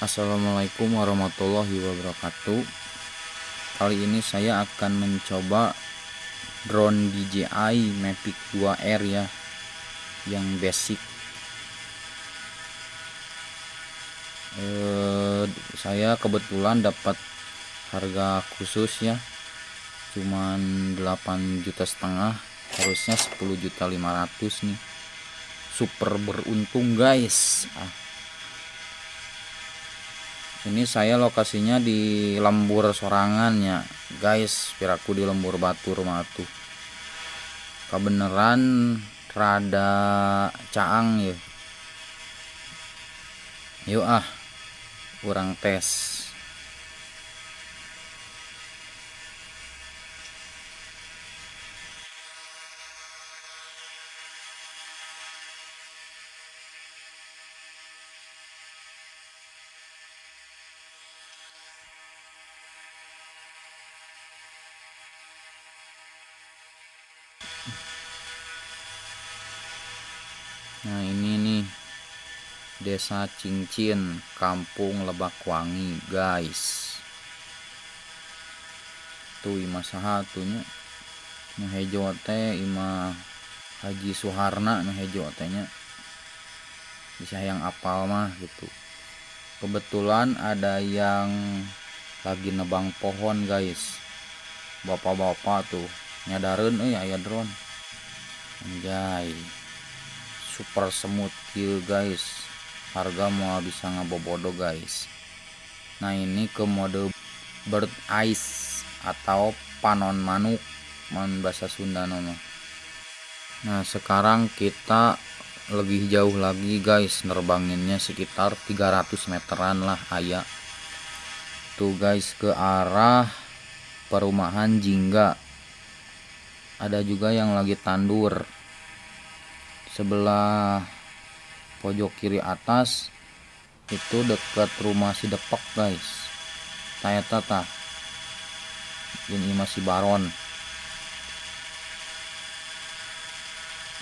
Assalamualaikum warahmatullahi wabarakatuh. Kali ini saya akan mencoba drone DJI Mavic 2R ya Yang basic. Eh, Saya kebetulan dapat harga khusus ya Cuman 8 juta setengah Harusnya 10 juta 500 nih. Super beruntung guys. Ah ini saya lokasinya di lembur sorangan ya. Guys piraku di lembur batu rumah tuh kebenaran rada caang ya. Yuk ah. Kurang tes Nah ini nih. Desa Cincin Kampung Lebakwangi guys. Tuh ima sahatunya Nu hejo teh ima Haji Suharna nu hejo tehnya bisa yang apal mah gitu. Kebetulan ada yang lagi nebang pohon guys. Bapak-bapak tuh nyadarin eh aya drone. Anjay super smooth kill guys. Harga mau bisa ngabobodo guys. Nah ini ke mode bird eyes atau panon manuk man bahasa Sunda nama nah sekarang kita lebih jauh lagi guys. Nerbanginnya sekitar 300 meteran lah ayah tuh guys ke arah perumahan Jingga. Ada juga yang lagi tandur sebelah pojok kiri atas itu dekat rumah si Depok guys. Taya tata. Ini masih baron.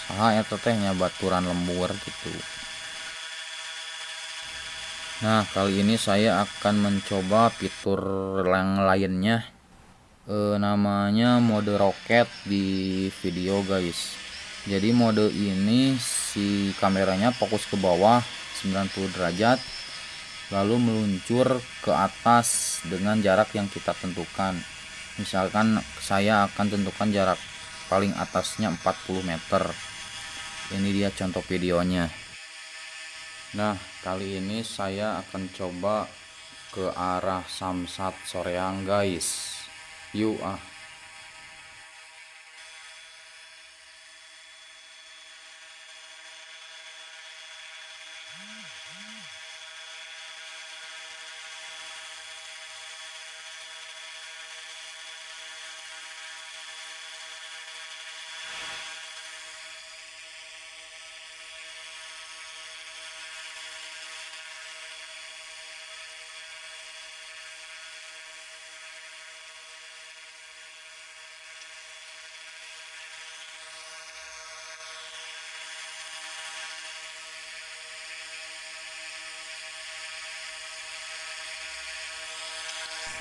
Saha ya tetehnya baturan lembur gitu. Nah kali ini saya akan mencoba fitur yang lainnya. E, namanya mode roket di video guys jadi mode ini si kameranya fokus ke bawah 90 derajat lalu meluncur ke atas dengan jarak yang kita tentukan. Misalkan saya akan tentukan jarak paling atasnya 40 meter. Ini dia contoh videonya. Nah kali ini saya akan coba ke arah Samsat Soreang guys. Yuk ah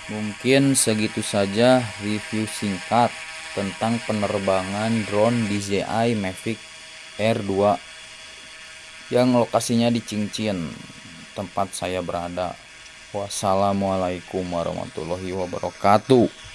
Mungkin segitu saja review singkat tentang penerbangan drone DJI Mavic Air 2 yang lokasinya di Cincin, tempat saya berada. Wassalamualaikum warahmatullahi wabarakatuh.